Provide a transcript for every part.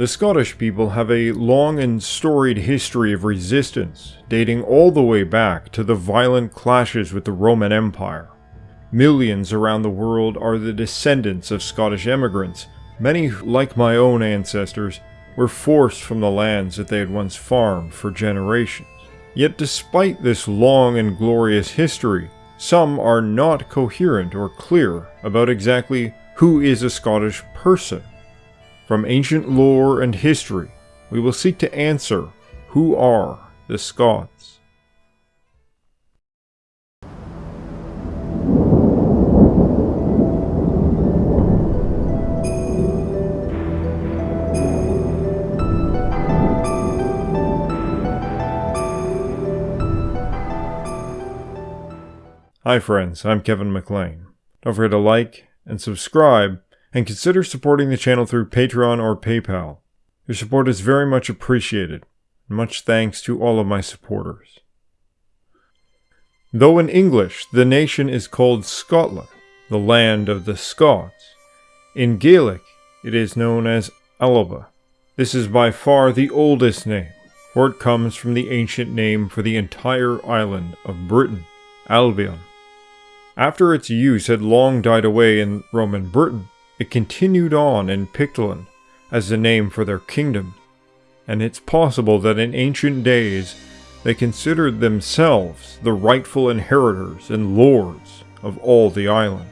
The Scottish people have a long and storied history of resistance, dating all the way back to the violent clashes with the Roman Empire. Millions around the world are the descendants of Scottish emigrants. Many, like my own ancestors, were forced from the lands that they had once farmed for generations. Yet despite this long and glorious history, some are not coherent or clear about exactly who is a Scottish person. From ancient lore and history, we will seek to answer who are the Scots. Hi friends, I'm Kevin McLean. Don't forget to like and subscribe and consider supporting the channel through Patreon or PayPal. Your support is very much appreciated. Much thanks to all of my supporters. Though in English the nation is called Scotland, the land of the Scots, in Gaelic it is known as Alba. This is by far the oldest name, for it comes from the ancient name for the entire island of Britain, Albion. After its use had long died away in Roman Britain, it continued on in Pictland as the name for their kingdom, and it's possible that in ancient days they considered themselves the rightful inheritors and lords of all the island.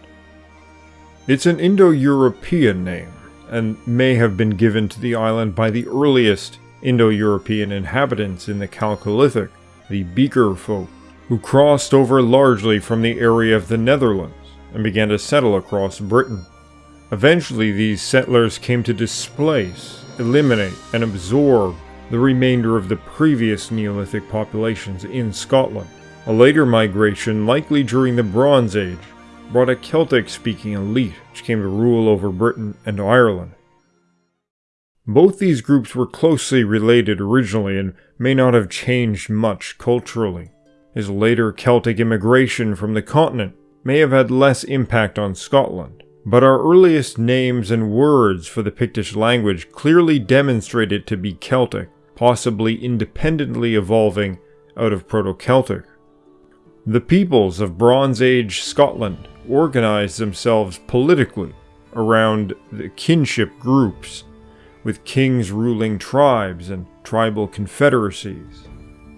It's an Indo-European name, and may have been given to the island by the earliest Indo-European inhabitants in the Chalcolithic, the Beaker folk, who crossed over largely from the area of the Netherlands and began to settle across Britain. Eventually, these settlers came to displace, eliminate, and absorb the remainder of the previous Neolithic populations in Scotland. A later migration, likely during the Bronze Age, brought a Celtic-speaking elite which came to rule over Britain and Ireland. Both these groups were closely related originally and may not have changed much culturally. as later Celtic immigration from the continent may have had less impact on Scotland. But our earliest names and words for the Pictish language clearly demonstrate it to be Celtic, possibly independently evolving out of Proto-Celtic. The peoples of Bronze Age Scotland organized themselves politically around the kinship groups, with kings ruling tribes and tribal confederacies.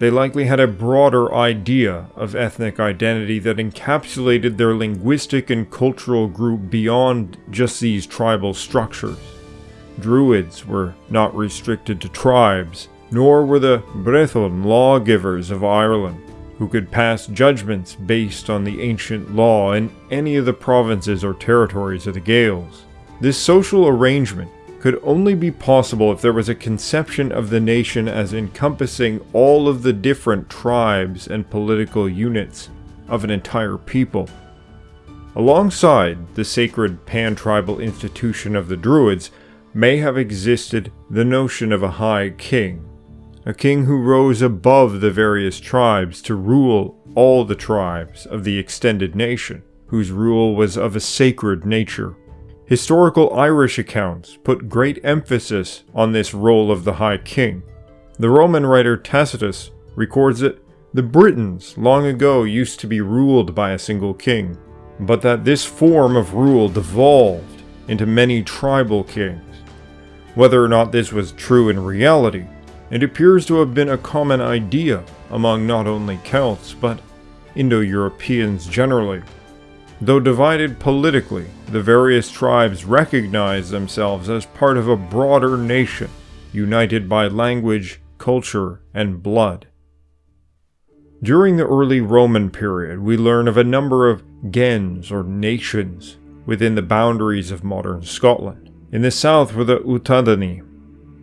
They likely had a broader idea of ethnic identity that encapsulated their linguistic and cultural group beyond just these tribal structures. Druids were not restricted to tribes, nor were the Brehon lawgivers of Ireland, who could pass judgments based on the ancient law in any of the provinces or territories of the Gaels. This social arrangement could only be possible if there was a conception of the nation as encompassing all of the different tribes and political units of an entire people. Alongside the sacred pan-tribal institution of the Druids may have existed the notion of a high king, a king who rose above the various tribes to rule all the tribes of the extended nation, whose rule was of a sacred nature. Historical Irish accounts put great emphasis on this role of the High King. The Roman writer Tacitus records that the Britons long ago used to be ruled by a single king, but that this form of rule devolved into many tribal kings. Whether or not this was true in reality, it appears to have been a common idea among not only Celts, but Indo-Europeans generally. Though divided politically, the various tribes recognized themselves as part of a broader nation, united by language, culture, and blood. During the early Roman period, we learn of a number of gens or nations within the boundaries of modern Scotland. In the south were the Utadani,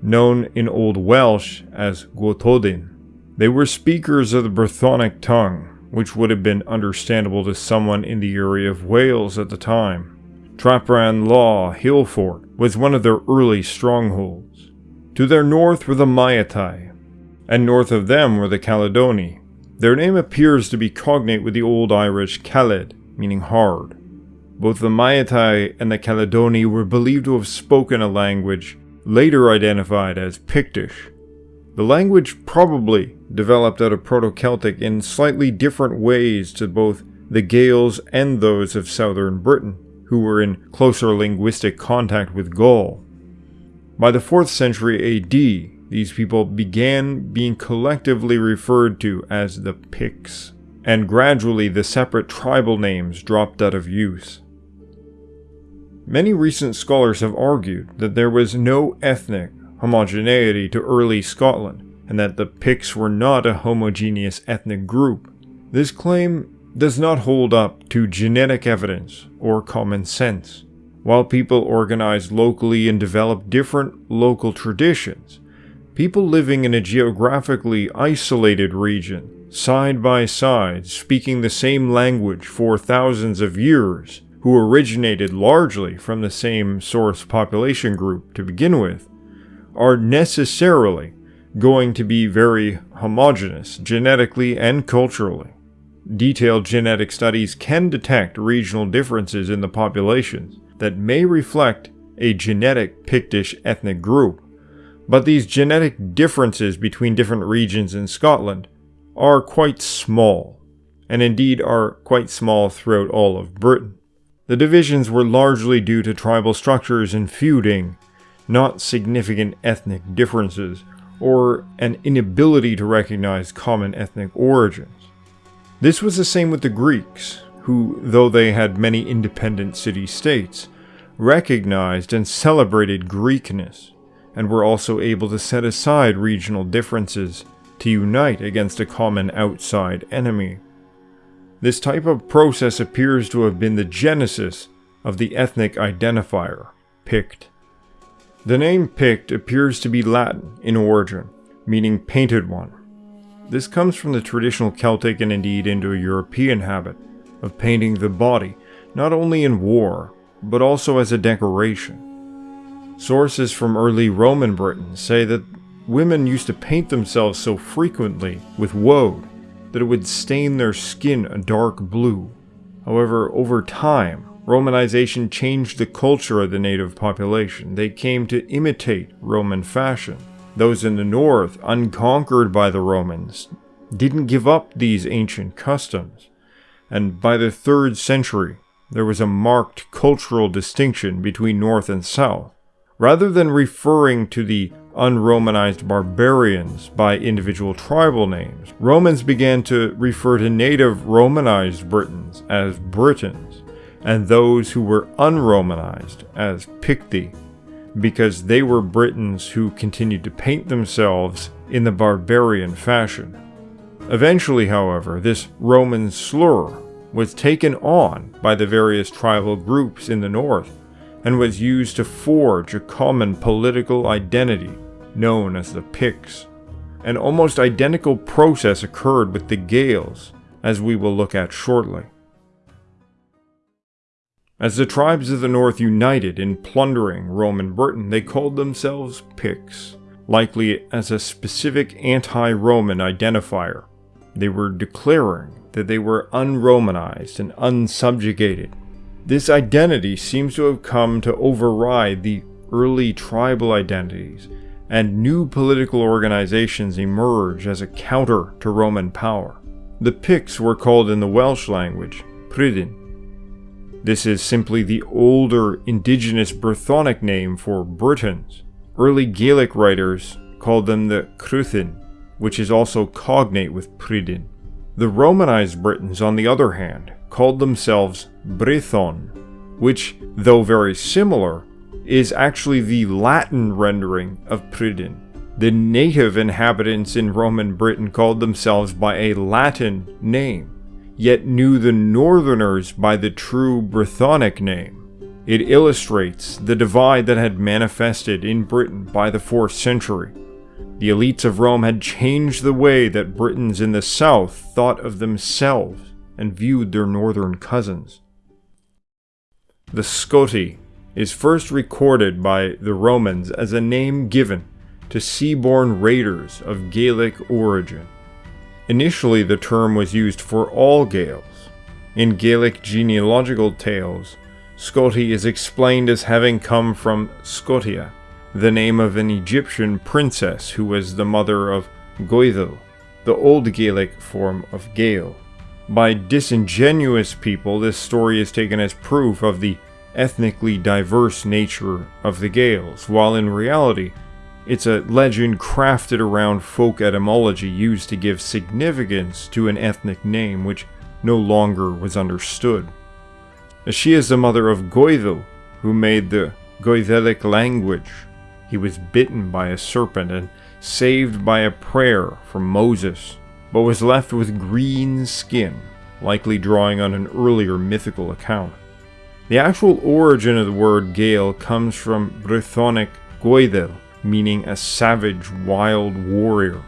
known in Old Welsh as Gwotodin. They were speakers of the Brythonic tongue, which would have been understandable to someone in the area of Wales at the time. Traprain Law Hillfort was one of their early strongholds. To their north were the Maeatae, and north of them were the Caledoni. Their name appears to be cognate with the Old Irish Caled, meaning hard. Both the Maeatae and the Caledoni were believed to have spoken a language later identified as Pictish. The language probably developed out of Proto-Celtic in slightly different ways to both the Gaels and those of southern Britain, who were in closer linguistic contact with Gaul. By the 4th century AD, these people began being collectively referred to as the Picts, and gradually the separate tribal names dropped out of use. Many recent scholars have argued that there was no ethnic homogeneity to early Scotland, and that the Picts were not a homogeneous ethnic group. This claim does not hold up to genetic evidence or common sense. While people organized locally and developed different local traditions, people living in a geographically isolated region, side by side, speaking the same language for thousands of years, who originated largely from the same source population group to begin with, are necessarily going to be very homogeneous genetically and culturally. Detailed genetic studies can detect regional differences in the populations that may reflect a genetic Pictish ethnic group, but these genetic differences between different regions in Scotland are quite small, and indeed are quite small throughout all of Britain. The divisions were largely due to tribal structures and feuding, not significant ethnic differences, or an inability to recognize common ethnic origins. This was the same with the Greeks, who, though they had many independent city-states, recognized and celebrated Greekness, and were also able to set aside regional differences to unite against a common outside enemy. This type of process appears to have been the genesis of the ethnic identifier, Pict. The name Pict appears to be Latin in origin, meaning painted one. This comes from the traditional Celtic and indeed Indo-European habit of painting the body, not only in war, but also as a decoration. Sources from early Roman Britain say that women used to paint themselves so frequently with woad that it would stain their skin a dark blue. However, over time, Romanization changed the culture of the native population. They came to imitate Roman fashion. Those in the north, unconquered by the Romans, didn't give up these ancient customs. And by the 3rd century, there was a marked cultural distinction between north and south. Rather than referring to the unromanized barbarians by individual tribal names, Romans began to refer to native Romanized Britons as Britons, and those who were unromanized as Picti, because they were Britons who continued to paint themselves in the barbarian fashion. Eventually, however, this Roman slur was taken on by the various tribal groups in the north and was used to forge a common political identity known as the Picts. An almost identical process occurred with the Gaels, as we will look at shortly. As the tribes of the north united in plundering Roman Britain, they called themselves Picts, likely as a specific anti-Roman identifier. They were declaring that they were unromanized and unsubjugated. This identity seems to have come to override the early tribal identities and new political organizations emerge as a counter to Roman power. The Picts were called in the Welsh language Prydain. This is simply the older indigenous Brythonic name for Britons. Early Gaelic writers called them the Cruithne, which is also cognate with Pridin. The Romanized Britons, on the other hand, called themselves Brython, which, though very similar, is actually the Latin rendering of Pridin. The native inhabitants in Roman Britain called themselves by a Latin name, yet knew the northerners by the true Brythonic name. It illustrates the divide that had manifested in Britain by the 4th century. The elites of Rome had changed the way that Britons in the south thought of themselves and viewed their northern cousins. The Scoti is first recorded by the Romans as a name given to seaborne raiders of Gaelic origin. Initially the term was used for all Gaels. In Gaelic genealogical tales, Scoti is explained as having come from Scotia, the name of an Egyptian princess who was the mother of Goethel, the Old Gaelic form of Gael. By disingenuous people, this story is taken as proof of the ethnically diverse nature of the Gaels, while in reality, it's a legend crafted around folk etymology used to give significance to an ethnic name which no longer was understood. She is the mother of Goethel, who made the Goethelic language. He was bitten by a serpent and saved by a prayer from Moses, but was left with green skin, likely drawing on an earlier mythical account. The actual origin of the word Gael comes from Brythonic Goethel, meaning a savage, wild warrior.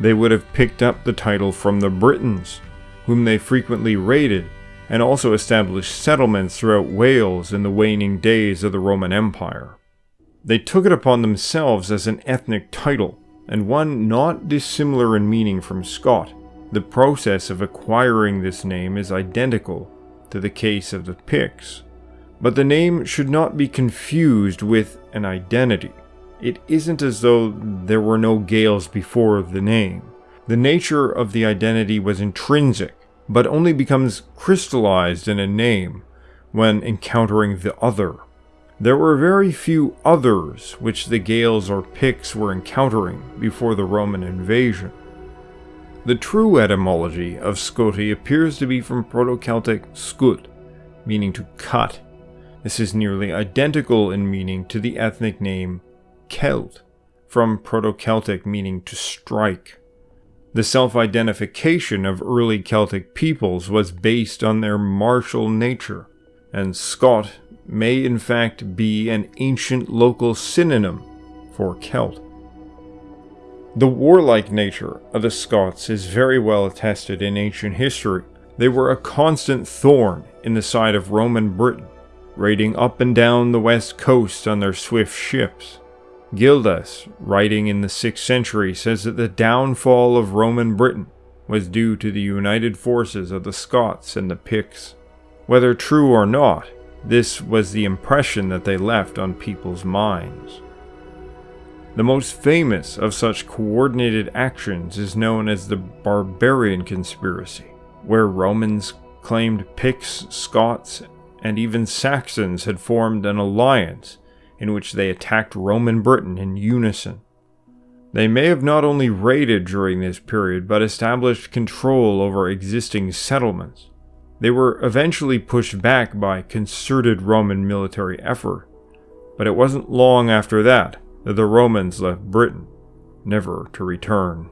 They would have picked up the title from the Britons, whom they frequently raided, and also established settlements throughout Wales in the waning days of the Roman Empire. They took it upon themselves as an ethnic title, and one not dissimilar in meaning from Scot. The process of acquiring this name is identical to the case of the Picts, but the name should not be confused with an identity. It isn't as though there were no Gaels before the name. The nature of the identity was intrinsic, but only becomes crystallized in a name when encountering the other. There were very few others which the Gaels or Picts were encountering before the Roman invasion. The true etymology of Scoti appears to be from Proto-Celtic scut, meaning to cut. This is nearly identical in meaning to the ethnic name Celt, from Proto-Celtic meaning to strike. The self-identification of early Celtic peoples was based on their martial nature, and Scot may in fact be an ancient local synonym for Celt. The warlike nature of the Scots is very well attested in ancient history. They were a constant thorn in the side of Roman Britain, raiding up and down the west coast on their swift ships. Gildas, writing in the 6th century, says that the downfall of Roman Britain was due to the united forces of the Scots and the Picts. Whether true or not, this was the impression that they left on people's minds. The most famous of such coordinated actions is known as the Barbarian Conspiracy, where Romans claimed Picts, Scots, and even Saxons had formed an alliance in which they attacked Roman Britain in unison. They may have not only raided during this period, but established control over existing settlements. They were eventually pushed back by concerted Roman military effort, but it wasn't long after that that the Romans left Britain, never to return.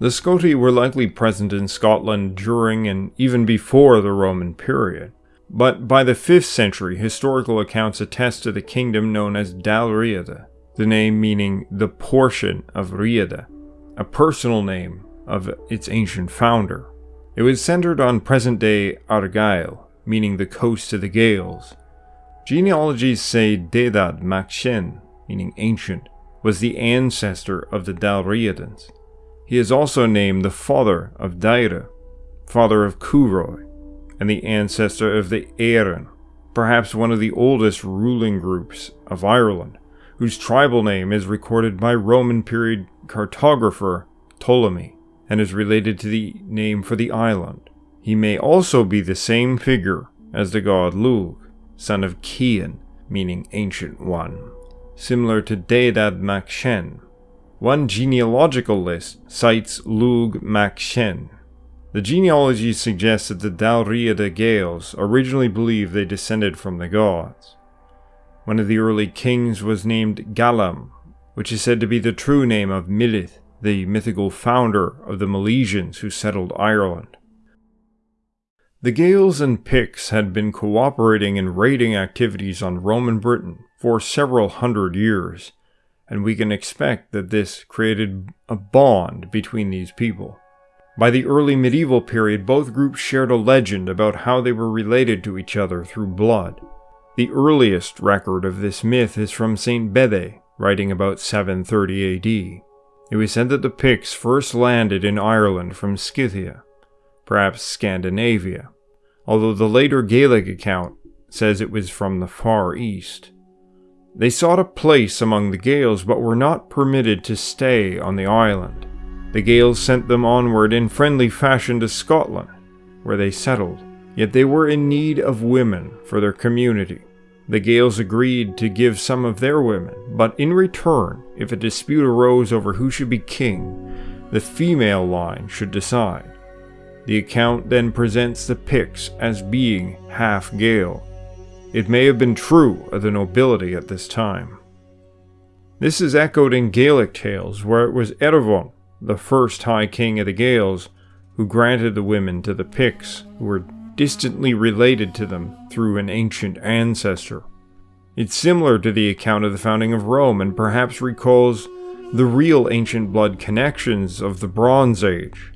The Scoti were likely present in Scotland during and even before the Roman period. But by the 5th century, historical accounts attest to the kingdom known as Dalriada, the name meaning the portion of Riada, a personal name of its ancient founder. It was centered on present-day Argyll, meaning the coast of the Gaels. Genealogies say Dedad mac Sin, meaning ancient, was the ancestor of the Dalriadans. He is also named the father of Daira, father of Curoi, and the ancestor of the Éireann, perhaps one of the oldest ruling groups of Ireland, whose tribal name is recorded by Roman period cartographer Ptolemy and is related to the name for the island. He may also be the same figure as the god Lug, son of Cian, meaning ancient one, similar to Deidad mac Sin. One genealogical list cites Lug mac Sin the genealogy suggests that the Dalriada Gaels originally believed they descended from the gods. One of the early kings was named Galam, which is said to be the true name of Milith, the mythical founder of the Milesians who settled Ireland. The Gaels and Picts had been cooperating in raiding activities on Roman Britain for several hundred years, and we can expect that this created a bond between these people. By the early medieval period, both groups shared a legend about how they were related to each other through blood. The earliest record of this myth is from St. Bede, writing about 730 AD. It was said that the Picts first landed in Ireland from Scythia, perhaps Scandinavia, although the later Gaelic account says it was from the Far East. They sought a place among the Gaels but were not permitted to stay on the island. The Gaels sent them onward in friendly fashion to Scotland, where they settled. Yet they were in need of women for their community. The Gaels agreed to give some of their women, but in return, if a dispute arose over who should be king, the female line should decide. The account then presents the Picts as being half Gael. It may have been true of the nobility at this time. This is echoed in Gaelic tales where it was Erebon, the first High King of the Gaels, who granted the women to the Picts, who were distantly related to them through an ancient ancestor. It's similar to the account of the founding of Rome and perhaps recalls the real ancient blood connections of the Bronze Age.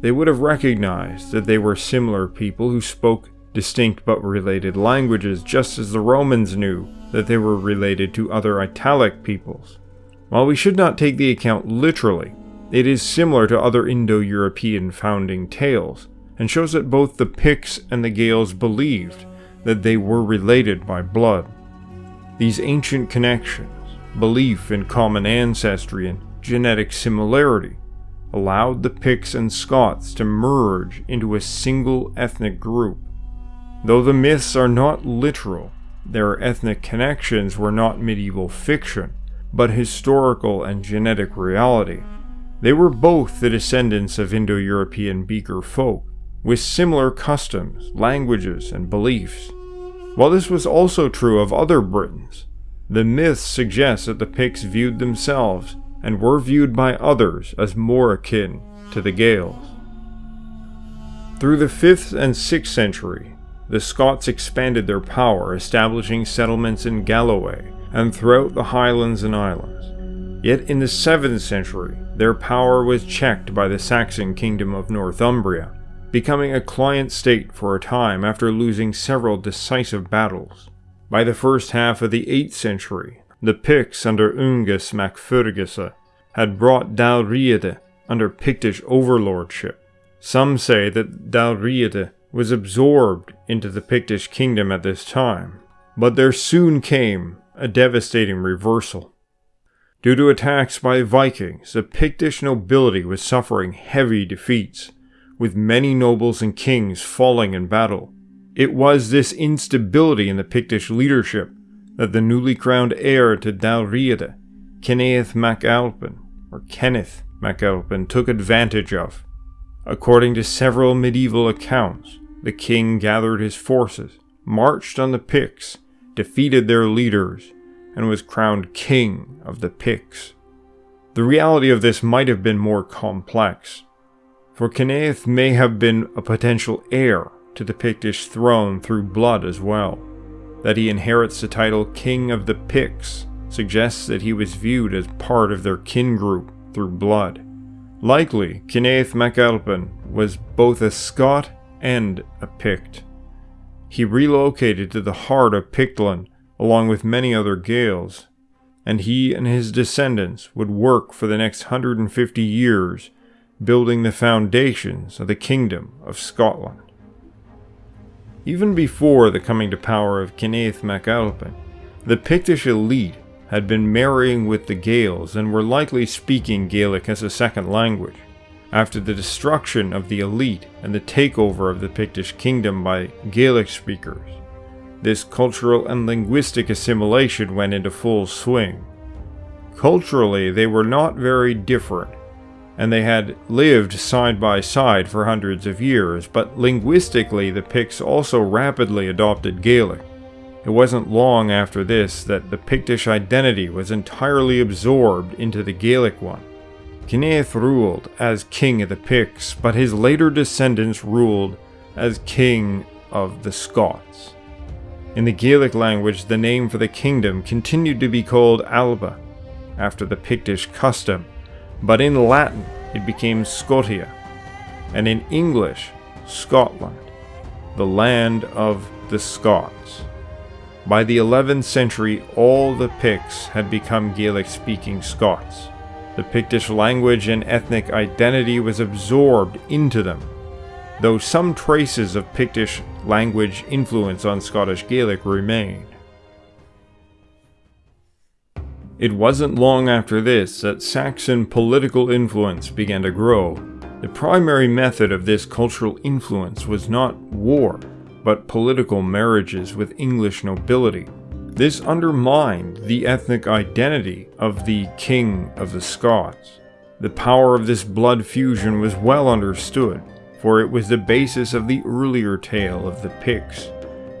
They would have recognized that they were similar people who spoke distinct but related languages, just as the Romans knew that they were related to other Italic peoples. While we should not take the account literally, it is similar to other Indo-European founding tales, and shows that both the Picts and the Gaels believed that they were related by blood. These ancient connections, belief in common ancestry, and genetic similarity allowed the Picts and Scots to merge into a single ethnic group. Though the myths are not literal, their ethnic connections were not medieval fiction, but historical and genetic reality. They were both the descendants of Indo-European Beaker folk, with similar customs, languages, and beliefs. While this was also true of other Britons, the myths suggest that the Picts viewed themselves and were viewed by others as more akin to the Gaels. Through the 5th and 6th century, the Scots expanded their power, establishing settlements in Galloway and throughout the Highlands and Islands. Yet in the 7th century, their power was checked by the Saxon kingdom of Northumbria, becoming a client state for a time after losing several decisive battles. By the first half of the 8th century, the Picts under Ungus mac Fergusa had brought Dalriada under Pictish overlordship. Some say that Dalriada was absorbed into the Pictish kingdom at this time, but there soon came a devastating reversal. Due to attacks by Vikings, the Pictish nobility was suffering heavy defeats, with many nobles and kings falling in battle. It was this instability in the Pictish leadership that the newly crowned heir to Dalriada, Kenneth MacAlpin, or Kenneth MacAlpin, took advantage of. According to several medieval accounts, the king gathered his forces, marched on the Picts, defeated their leaders, and was crowned king of the Picts. The reality of this might have been more complex, for Kenneth may have been a potential heir to the Pictish throne through blood as well. That he inherits the title King of the Picts suggests that he was viewed as part of their kin group through blood. Likely, Kenneth MacAlpin was both a Scot and a Pict. He relocated to the heart of Pictland along with many other Gaels, and he and his descendants would work for the next 150 years building the foundations of the Kingdom of Scotland. Even before the coming to power of Kenneth MacAlpin, the Pictish elite had been marrying with the Gaels and were likely speaking Gaelic as a second language. After the destruction of the elite and the takeover of the Pictish kingdom by Gaelic speakers, this cultural and linguistic assimilation went into full swing. Culturally, they were not very different and they had lived side by side for hundreds of years, but linguistically the Picts also rapidly adopted Gaelic. It wasn't long after this that the Pictish identity was entirely absorbed into the Gaelic one. Kenneth ruled as king of the Picts, but his later descendants ruled as king of the Scots. In the Gaelic language, the name for the kingdom continued to be called Alba, after the Pictish custom, but in Latin it became Scotia, and in English, Scotland, the land of the Scots. By the 11th century, all the Picts had become Gaelic-speaking Scots. The Pictish language and ethnic identity was absorbed into them, though some traces of Pictish language influence on Scottish Gaelic remained. It wasn't long after this that Saxon political influence began to grow. The primary method of this cultural influence was not war, but political marriages with English nobility. This undermined the ethnic identity of the King of the Scots. The power of this blood fusion was well understood, for it was the basis of the earlier tale of the Picts,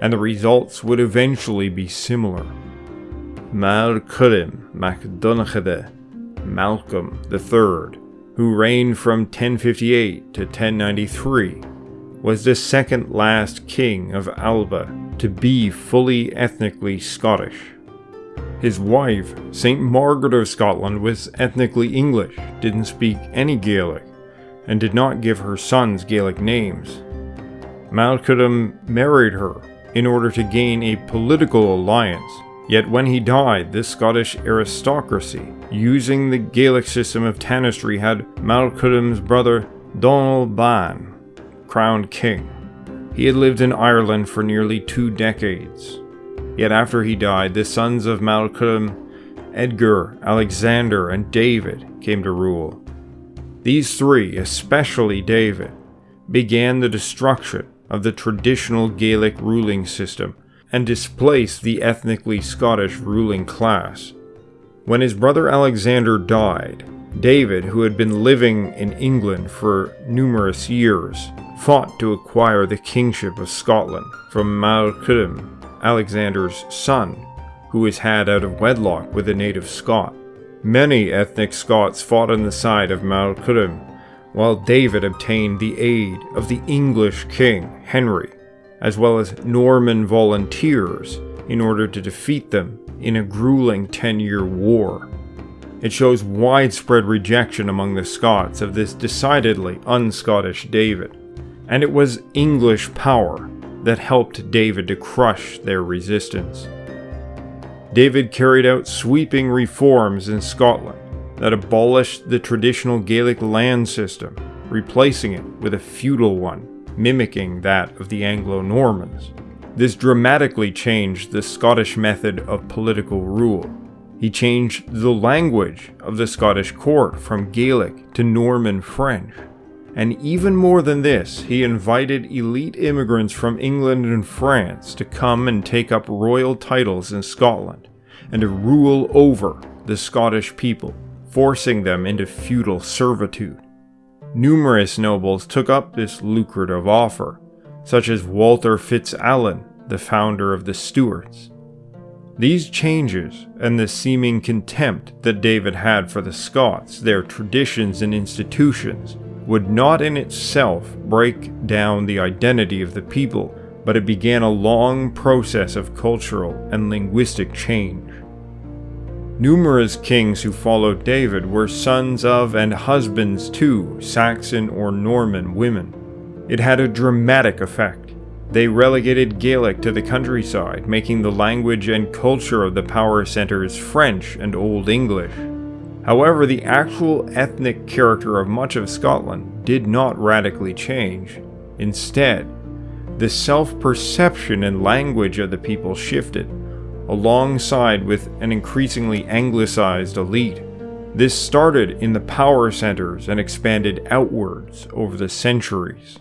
and the results would eventually be similar. Mal Curim MacDonachide, Malcolm III, who reigned from 1058 to 1093, was the second last king of Alba to be fully ethnically Scottish. His wife, St. Margaret of Scotland, was ethnically English, didn't speak any Gaelic, and did not give her sons Gaelic names. Malcolm married her in order to gain a political alliance, yet when he died, this Scottish aristocracy, using the Gaelic system of tanistry, had Malcolm's brother Donald Ban crowned king. He had lived in Ireland for nearly two decades. Yet after he died, the sons of Malcolm, Edgar, Alexander, and David came to rule. These three, especially David, began the destruction of the traditional Gaelic ruling system and displaced the ethnically Scottish ruling class. When his brother Alexander died, David, who had been living in England for numerous years, fought to acquire the kingship of Scotland from Malcolm Alexander's son, who was had out of wedlock with a native Scot. Many ethnic Scots fought on the side of Malcolm, while David obtained the aid of the English king, Henry, as well as Norman volunteers in order to defeat them in a grueling 10-year war. It shows widespread rejection among the Scots of this decidedly un-Scottish David, and it was English power that helped David to crush their resistance. David carried out sweeping reforms in Scotland that abolished the traditional Gaelic land system, replacing it with a feudal one, mimicking that of the Anglo-Normans. This dramatically changed the Scottish method of political rule. He changed the language of the Scottish court from Gaelic to Norman French, and even more than this, he invited elite immigrants from England and France to come and take up royal titles in Scotland, and to rule over the Scottish people, forcing them into feudal servitude. Numerous nobles took up this lucrative offer, such as Walter FitzAlan, the founder of the Stuarts. These changes, and the seeming contempt that David had for the Scots, their traditions and institutions, would not in itself break down the identity of the people, but it began a long process of cultural and linguistic change. Numerous kings who followed David were sons of and husbands to Saxon or Norman women. It had a dramatic effect. They relegated Gaelic to the countryside, making the language and culture of the power centers French and Old English. However, the actual ethnic character of much of Scotland did not radically change. Instead, the self-perception and language of the people shifted, alongside with an increasingly anglicized elite. This started in the power centers and expanded outwards over the centuries.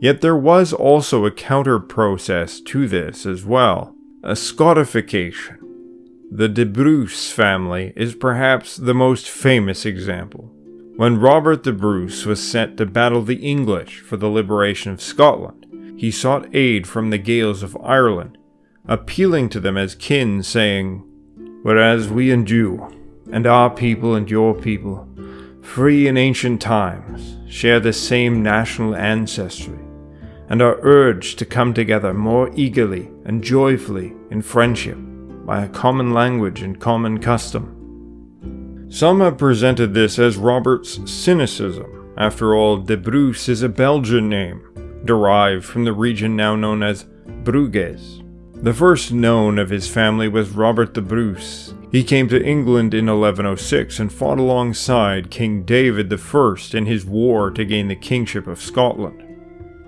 Yet there was also a counter process to this as well, a Scotification. The de Bruce family is perhaps the most famous example. When Robert the Bruce was sent to battle the English for the liberation of Scotland, he sought aid from the Gaels of Ireland, appealing to them as kin, saying, Whereas we and you, and our people and your people, free in ancient times, share the same national ancestry, and are urged to come together more eagerly and joyfully in friendship, by a common language and common custom. Some have presented this as Robert's cynicism. After all, De Bruce is a Belgian name, derived from the region now known as Bruges. The first known of his family was Robert the Bruce. He came to England in 1106 and fought alongside King David I in his war to gain the kingship of Scotland.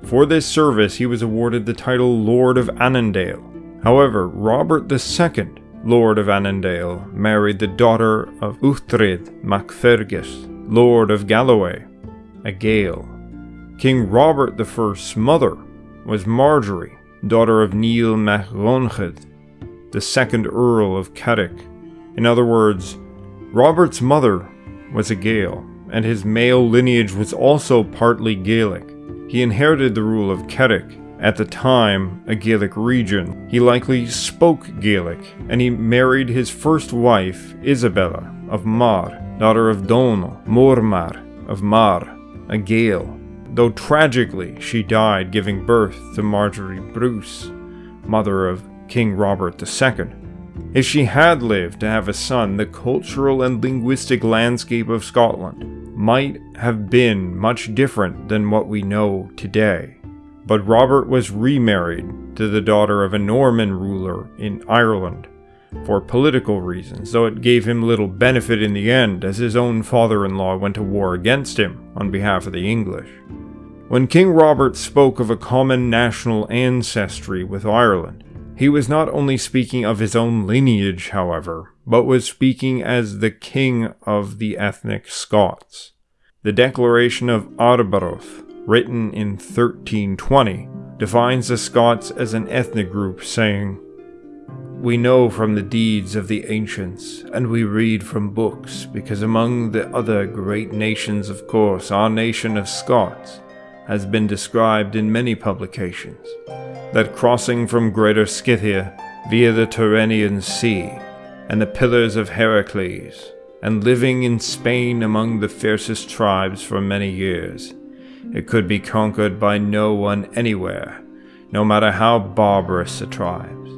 For this service he was awarded the title Lord of Annandale, However, Robert II Lord of Annandale, married the daughter of Uhtred MacFergus, Lord of Galloway, a Gael. King Robert I's mother was Marjorie, daughter of Neil mac Ronchad, the second Earl of Carrick. In other words, Robert's mother was a Gael, and his male lineage was also partly Gaelic. He inherited the rule of Carrick, at the time a Gaelic region. He likely spoke Gaelic, and he married his first wife, Isabella of Mar, daughter of Donal Mormaer of Mar, a Gael, though tragically she died giving birth to Marjorie Bruce, mother of King Robert II. If she had lived to have a son, the cultural and linguistic landscape of Scotland might have been much different than what we know today. But Robert was remarried to the daughter of a Norman ruler in Ireland for political reasons, though it gave him little benefit in the end as his own father-in-law went to war against him on behalf of the English. When King Robert spoke of a common national ancestry with Ireland, he was not only speaking of his own lineage, however, but was speaking as the king of the ethnic Scots. The Declaration of Arbroath, written in 1320, defines the Scots as an ethnic group, saying, We know from the deeds of the ancients, and we read from books, because among the other great nations, of course, our nation of Scots has been described in many publications, that crossing from Greater Scythia via the Tyrrhenian Sea and the Pillars of Heracles, and living in Spain among the fiercest tribes for many years, it could be conquered by no one anywhere, no matter how barbarous the tribes.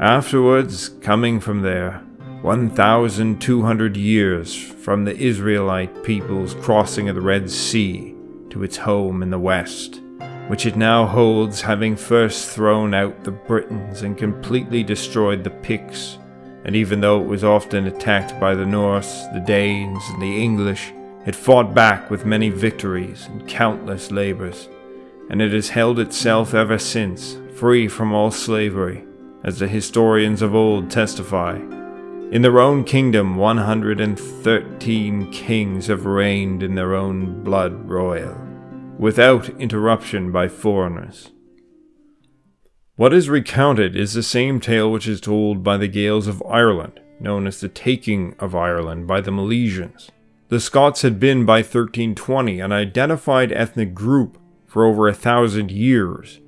Afterwards, coming from there, 1,200 years from the Israelite people's crossing of the Red Sea to its home in the west, which it now holds having first thrown out the Britons and completely destroyed the Picts, and even though it was often attacked by the Norse, the Danes, and the English, it fought back with many victories and countless labors, and it has held itself ever since, free from all slavery, as the historians of old testify. In their own kingdom, 113 kings have reigned in their own blood royal, without interruption by foreigners. What is recounted is the same tale which is told by the Gaels of Ireland, known as the taking of Ireland by the Milesians. The Scots had been by 1320 an identified ethnic group for over a thousand years,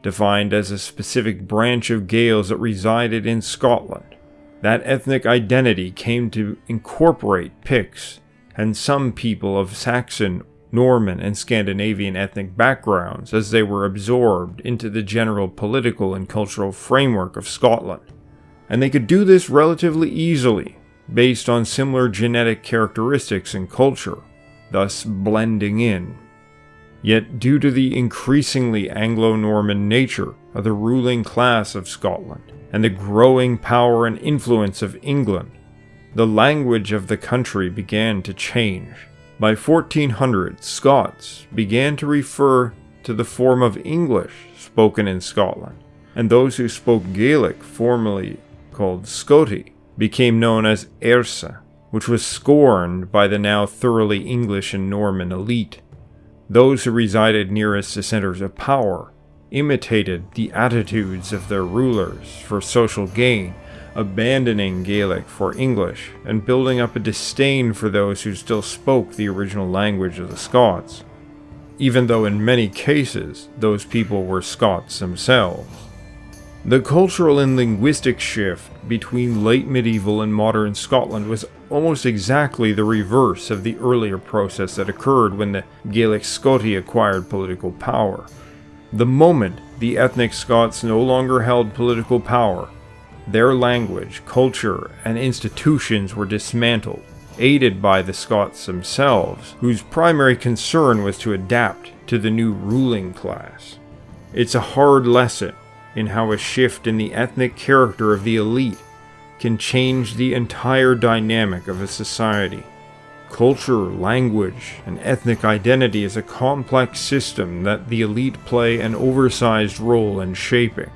defined as a specific branch of Gaels that resided in Scotland. That ethnic identity came to incorporate Picts and some people of Saxon, Norman, and Scandinavian ethnic backgrounds as they were absorbed into the general political and cultural framework of Scotland. And they could do this relatively easily based on similar genetic characteristics and culture, thus blending in. Yet, due to the increasingly Anglo Norman nature of the ruling class of Scotland and the growing power and influence of England, the language of the country began to change. By 1400, Scots began to refer to the form of English spoken in Scotland, and those who spoke Gaelic, formerly called Scoti, became known as Airsa, which was scorned by the now thoroughly English and Norman elite. Those who resided nearest the centers of power imitated the attitudes of their rulers for social gain, abandoning Gaelic for English and building up a disdain for those who still spoke the original language of the Scots, even though in many cases those people were Scots themselves. The cultural and linguistic shift between late medieval and modern Scotland was almost exactly the reverse of the earlier process that occurred when the Gaelic Scoti acquired political power. The moment the ethnic Scots no longer held political power, their language, culture, and institutions were dismantled, aided by the Scots themselves, whose primary concern was to adapt to the new ruling class. It's a hard lesson, in how a shift in the ethnic character of the elite can change the entire dynamic of a society. Culture, language, and ethnic identity is a complex system that the elite play an oversized role in shaping.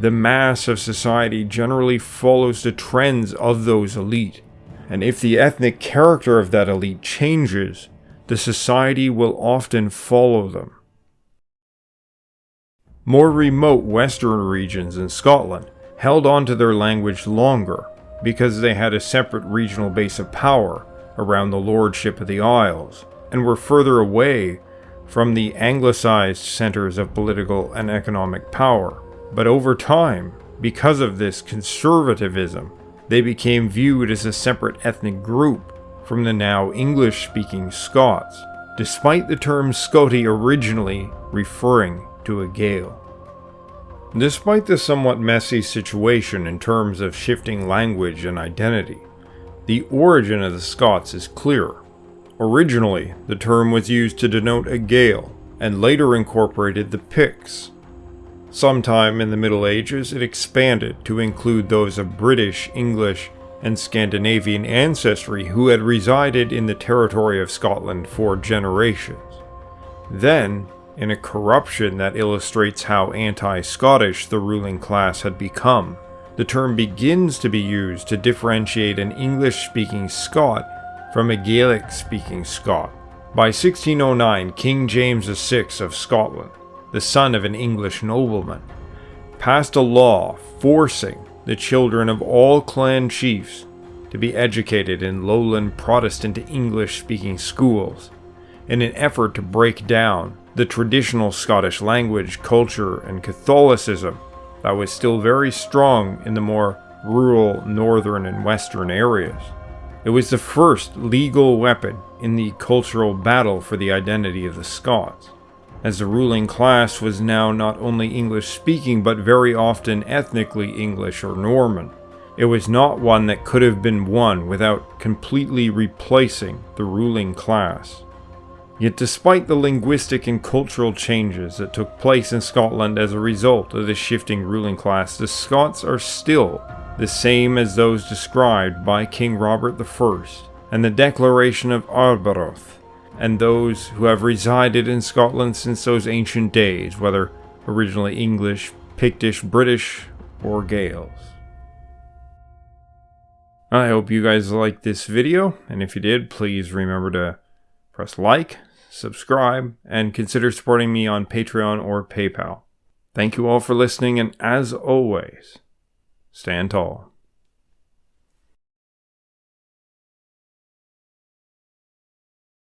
the mass of society generally follows the trends of those elite, and if the ethnic character of that elite changes, the society will often follow them. More remote western regions in Scotland held on to their language longer because they had a separate regional base of power around the lordship of the Isles and were further away from the anglicized centers of political and economic power. But over time, because of this conservatism, they became viewed as a separate ethnic group from the now English-speaking Scots, despite the term Scoti originally referring to a Gael. Despite the somewhat messy situation in terms of shifting language and identity, the origin of the Scots is clear. Originally, the term was used to denote a Gael, and later incorporated the Picts. Sometime in the Middle Ages, it expanded to include those of British, English, and Scandinavian ancestry who had resided in the territory of Scotland for generations. Then, in a corruption that illustrates how anti-Scottish the ruling class had become, the term begins to be used to differentiate an English-speaking Scot from a Gaelic-speaking Scot. By 1609, King James VI of Scotland, the son of an English nobleman, passed a law forcing the children of all clan chiefs to be educated in lowland Protestant English-speaking schools in an effort to break down the traditional Scottish language, culture, and Catholicism that was still very strong in the more rural northern and western areas. It was the first legal weapon in the cultural battle for the identity of the Scots, as the ruling class was now not only English speaking but very often ethnically English or Norman. It was not one that could have been won without completely replacing the ruling class. Yet despite the linguistic and cultural changes that took place in Scotland as a result of the shifting ruling class, the Scots are still the same as those described by King Robert I and the Declaration of Arbroath, and those who have resided in Scotland since those ancient days, whether originally English, Pictish, British, or Gaels. I hope you guys liked this video, and if you did, please remember to press like, subscribe, and consider supporting me on Patreon or PayPal. Thank you all for listening, and as always, stand tall.